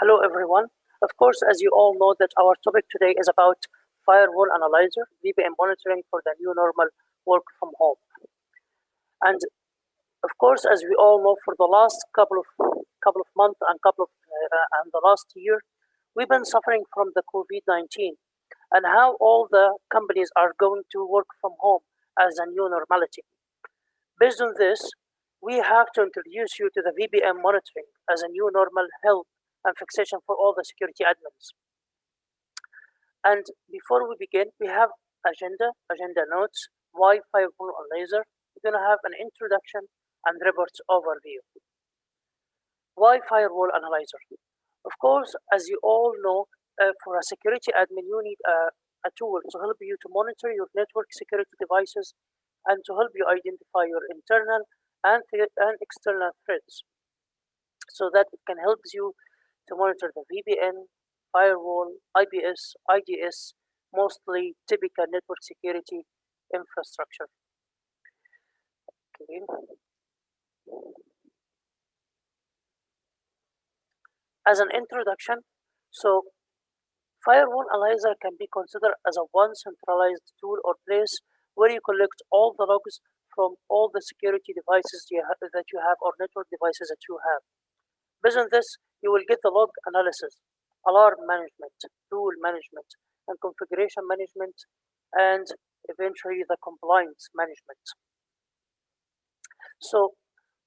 Hello, everyone. Of course, as you all know that our topic today is about firewall analyzer, VPN monitoring for the new normal work from home. And of course, as we all know, for the last couple of couple of months and couple of uh, and the last year, we've been suffering from the COVID-19 and how all the companies are going to work from home as a new normality. Based on this, we have to introduce you to the VPN monitoring as a new normal help and fixation for all the security admins. And before we begin, we have agenda, agenda notes, why firewall analyzer. We're gonna have an introduction and reports overview. Wi-Fi firewall analyzer? Of course, as you all know, uh, for a security admin, you need a, a tool to help you to monitor your network security devices and to help you identify your internal and, and external threats so that it can help you to monitor the VPN, firewall, IPS, IDS, mostly typical network security infrastructure. Okay. As an introduction, so Firewall Analyzer can be considered as a one centralized tool or place where you collect all the logs from all the security devices you that you have or network devices that you have. Based on this, you will get the log analysis, alarm management, rule management, and configuration management, and eventually the compliance management. So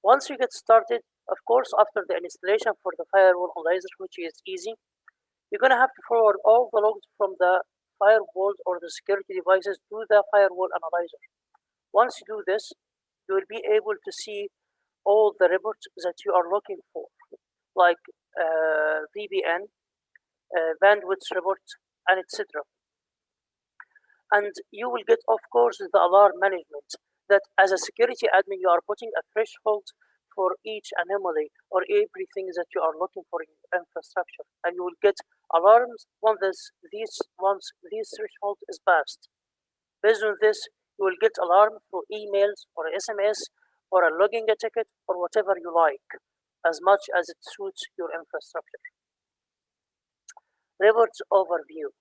once you get started, of course, after the installation for the firewall analyzer, which is easy, you're going to have to forward all the logs from the firewalls or the security devices to the firewall analyzer. Once you do this, you will be able to see all the reports that you are looking for, like VPN, uh, bandwidth report, and etc. And you will get, of course, the alarm management that as a security admin, you are putting a threshold for each anomaly or everything that you are looking for in infrastructure. And you will get alarms once this, these, once this threshold is passed. Based on this, you will get alarm through emails or SMS or a logging ticket or whatever you like, as much as it suits your infrastructure. Reports overview.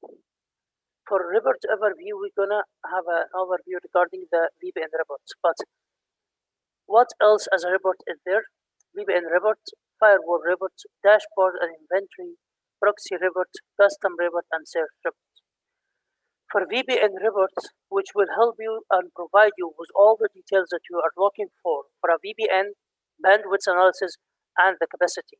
For report overview, we're gonna have an overview regarding the VPN reports, but what else as a report is there? VPN report, firewall report, dashboard and inventory, proxy report, custom report, and search report. For VPN reports, which will help you and provide you with all the details that you are looking for for a VPN, bandwidth analysis, and the capacity.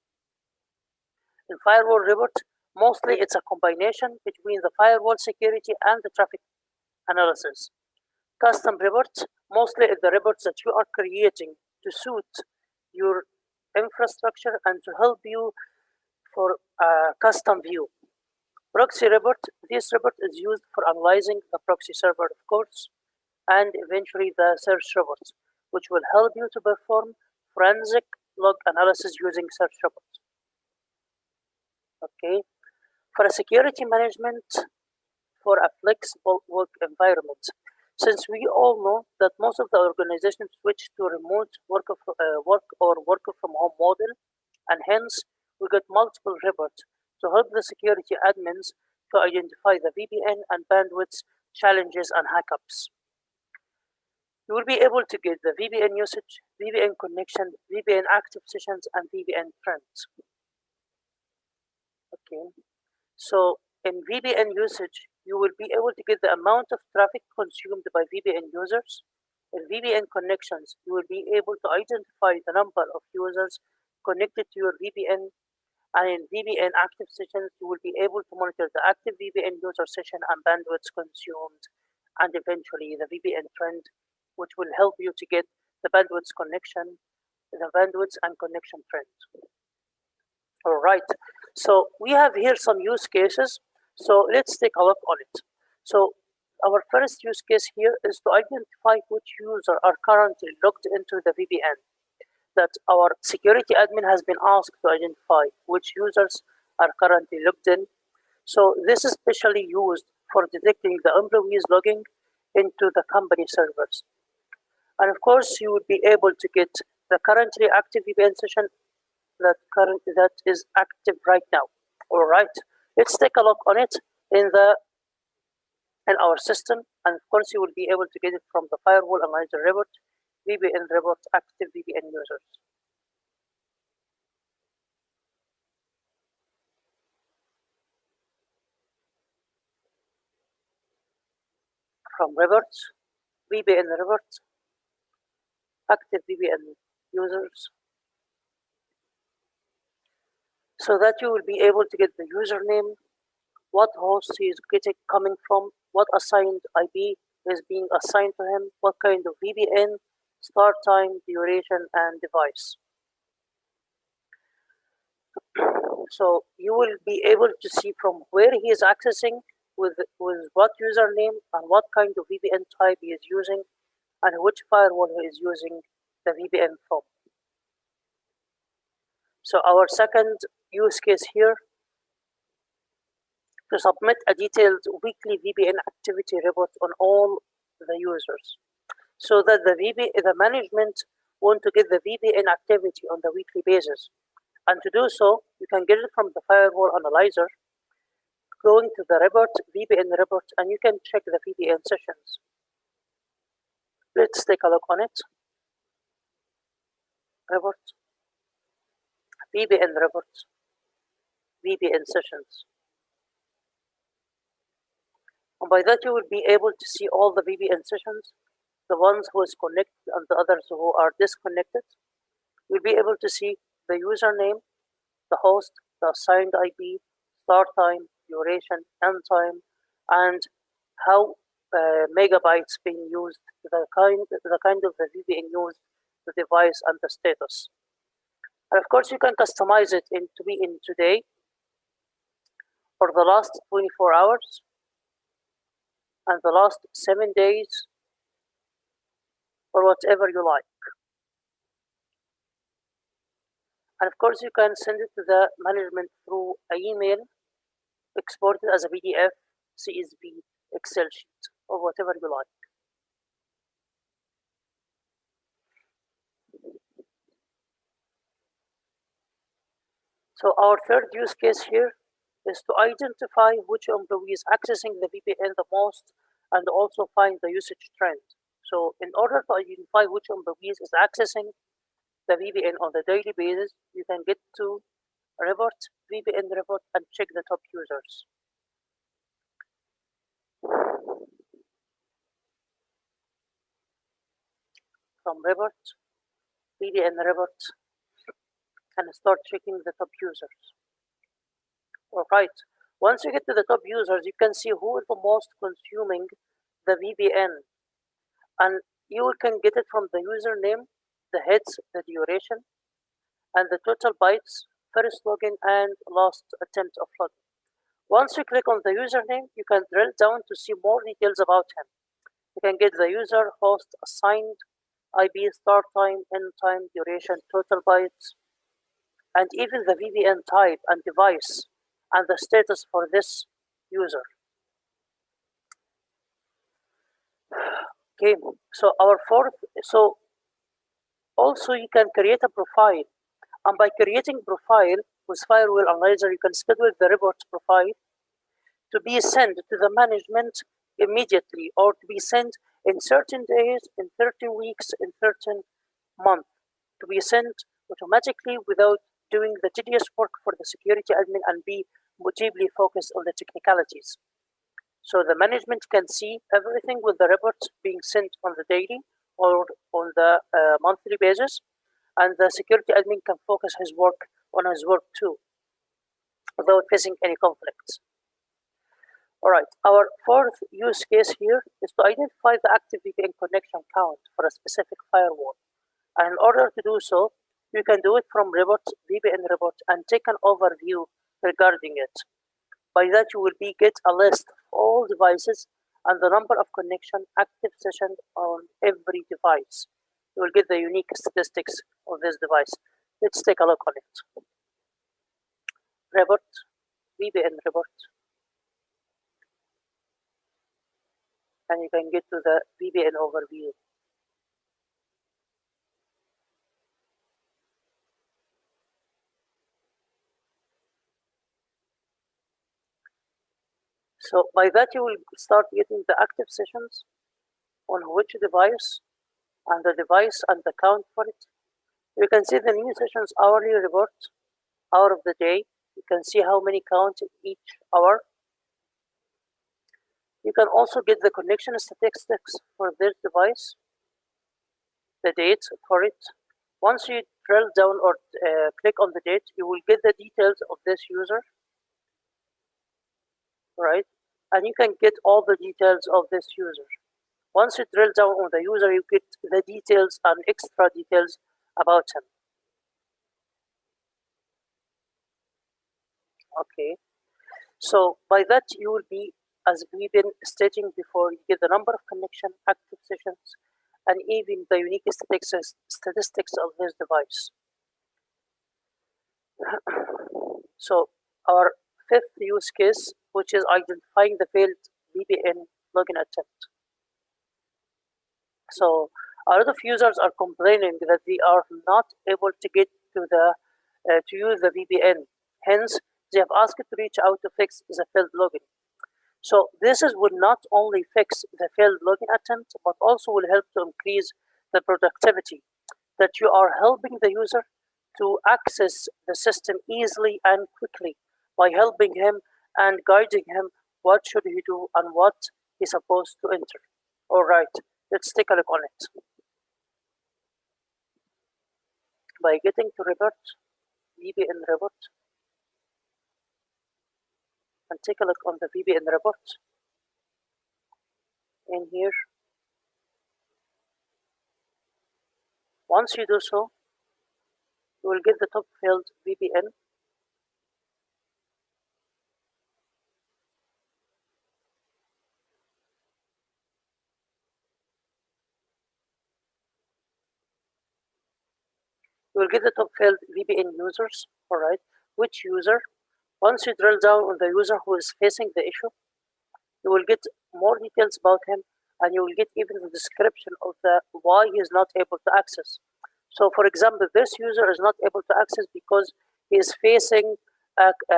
In firewall report, mostly it's a combination between the firewall security and the traffic analysis. Custom reports, mostly the reports that you are creating to suit your infrastructure and to help you for a custom view. Proxy report, this report is used for analyzing the proxy server, of course, and eventually the search reports, which will help you to perform forensic log analysis using search reports. Okay, for a security management for a flexible work environment, since we all know that most of the organizations switch to remote work, of, uh, work or work from home model, and hence we get multiple reports to help the security admins to identify the VPN and bandwidth challenges and hackups. You will be able to get the VPN usage, VPN connection, VPN active sessions, and VPN trends. Okay, so in VPN usage, you will be able to get the amount of traffic consumed by VPN users. In VPN connections, you will be able to identify the number of users connected to your VPN. And in VPN active sessions, you will be able to monitor the active VPN user session and bandwidth consumed, and eventually the VPN trend, which will help you to get the bandwidth connection, the bandwidth and connection trend. All right, so we have here some use cases so let's take a look on it. So our first use case here is to identify which user are currently logged into the VPN that our security admin has been asked to identify which users are currently logged in. So this is specially used for detecting the employees logging into the company servers. And of course, you would be able to get the currently active VPN session that current that is active right now. All right, let's take a look on it in the in our system, and of course you will be able to get it from the firewall analyzer report, VPN report, active VPN users. From reports, VPN reports, active VPN users, so that you will be able to get the username, what host he is getting coming from, what assigned IP is being assigned to him, what kind of VPN, start time, duration, and device. so you will be able to see from where he is accessing, with, with what username, and what kind of VPN type he is using, and which firewall he is using the VPN from. So our second use case here to submit a detailed weekly VPN activity report on all the users so that the VP, the management want to get the VPN activity on the weekly basis. And to do so, you can get it from the firewall analyzer, going to the report, VPN report, and you can check the VPN sessions. Let's take a look on it. Report, VPN report, VPN sessions. And by that, you will be able to see all the VPN sessions, the ones who is connected and the others who are disconnected. You'll be able to see the username, the host, the assigned IP, start time, duration, end time, and how uh, megabytes being used, the kind, the kind of the VPN used, the device, and the status. And of course, you can customize it in to be in today for the last 24 hours and the last seven days or whatever you like. And of course, you can send it to the management through an email, export it as a PDF, CSV, Excel sheet, or whatever you like. So our third use case here is to identify which employee is accessing the VPN the most and also find the usage trend. So in order to identify which employees is accessing the VPN on the daily basis, you can get to report, VPN report, and check the top users. From report, VPN report, and start checking the top users. All right. Once you get to the top users, you can see who is the most consuming the VPN. And you can get it from the username, the heads, the duration, and the total bytes, first login and last attempt of login. Once you click on the username, you can drill down to see more details about him. You can get the user, host, assigned, IP, start time, end time, duration, total bytes, and even the VPN type and device and the status for this user. Okay, so our fourth, so also you can create a profile and by creating profile with Firewall Analyzer, you can schedule the report profile to be sent to the management immediately or to be sent in certain days, in 13 weeks, in certain months, to be sent automatically without doing the tedious work for the security admin and be deeply focused on the technicalities. So the management can see everything with the reports being sent on the daily or on the uh, monthly basis, and the security admin can focus his work on his work too, without facing any conflicts. All right, our fourth use case here is to identify the active VPN connection count for a specific firewall. And in order to do so, you can do it from report, VPN report, and take an overview regarding it. By that, you will be get a list of all devices and the number of connection active sessions on every device. You will get the unique statistics of this device. Let's take a look on it. Report, VPN report. And you can get to the VPN overview. So by that you will start getting the active sessions on which device and the device and the count for it. You can see the new sessions hourly report, hour of the day. You can see how many counts each hour. You can also get the connection statistics for this device, the date for it. Once you drill down or uh, click on the date, you will get the details of this user, right? And you can get all the details of this user. Once you drill down on the user, you get the details and extra details about him. Okay, so by that you will be, as we've been stating before, you get the number of connection, active sessions, and even the unique statistics, statistics of this device. so our fifth use case, which is identifying the failed VPN login attempt. So a lot of users are complaining that they are not able to get to the uh, to use the VPN. Hence, they have asked to reach out to fix the failed login. So this is will not only fix the failed login attempt, but also will help to increase the productivity that you are helping the user to access the system easily and quickly by helping him and guiding him what should he do and what he's supposed to enter. All right, let's take a look on it. By getting to report, VPN report, and take a look on the VPN report in here. Once you do so, you will get the top field VPN you will get the top field VPN users, all right, which user. Once you drill down on the user who is facing the issue, you will get more details about him and you will get even the description of the why he is not able to access. So for example, this user is not able to access because he is facing a, a,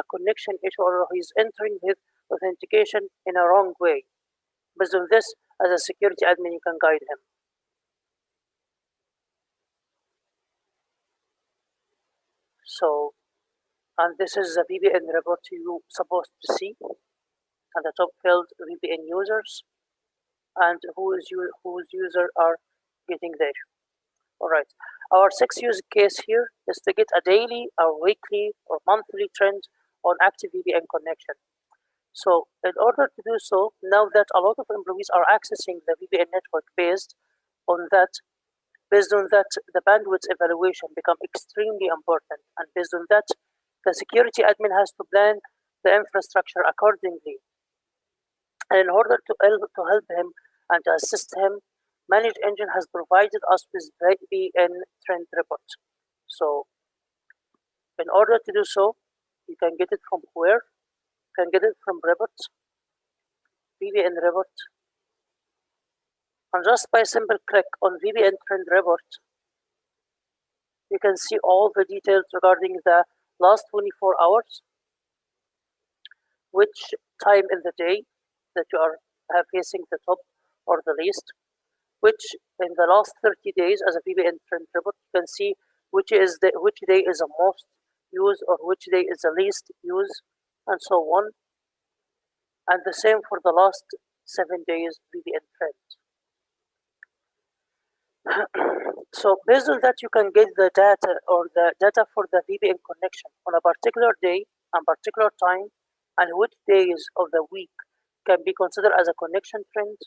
a, connection issue or he's entering his authentication in a wrong way. Based on this, as a security admin, you can guide him. So, and this is the VPN report you supposed to see. And the top field VPN users and whose, whose user are getting there. All right. Our sixth use case here is to get a daily or weekly or monthly trend on active VPN connection. So in order to do so, now that a lot of employees are accessing the VPN network based on that, Based on that, the bandwidth evaluation become extremely important. And based on that, the security admin has to plan the infrastructure accordingly. And in order to help, to help him and to assist him, ManageEngine has provided us with VPN trend report. So in order to do so, you can get it from where? You can get it from report, VPN report, and just by simple click on VPN trend report, you can see all the details regarding the last 24 hours, which time in the day that you are uh, facing the top or the least, which in the last 30 days as a VPN trend report, you can see which is the which day is the most used or which day is the least used, and so on. And the same for the last seven days VPN trends so based on that, you can get the data or the data for the VPN connection on a particular day and particular time and which days of the week can be considered as a connection trend.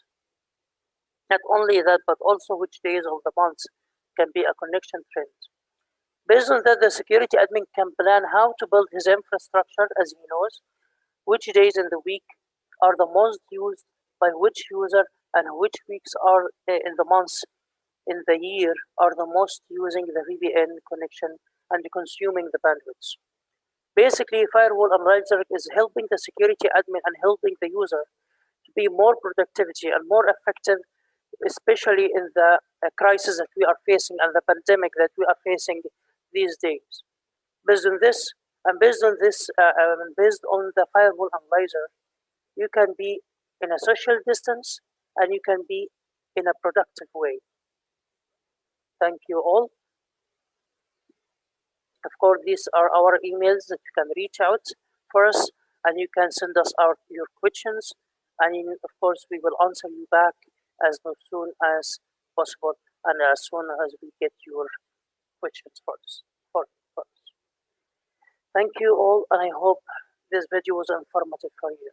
Not only that, but also which days of the month can be a connection trend. Based on that, the security admin can plan how to build his infrastructure as he knows, which days in the week are the most used by which user and which weeks are eh, in the months in the year are the most using the VPN connection and consuming the bandwidth. Basically, Firewall Analyzer is helping the security admin and helping the user to be more productivity and more effective, especially in the uh, crisis that we are facing and the pandemic that we are facing these days. Based on this, and based on this, uh, um, based on the Firewall Analyzer, you can be in a social distance and you can be in a productive way. Thank you all. Of course, these are our emails that you can reach out for us and you can send us out your questions and in- of course we will answer you back as soon as possible and as soon as we get your questions for us. For, for us. Thank you all and I hope this video was informative for you.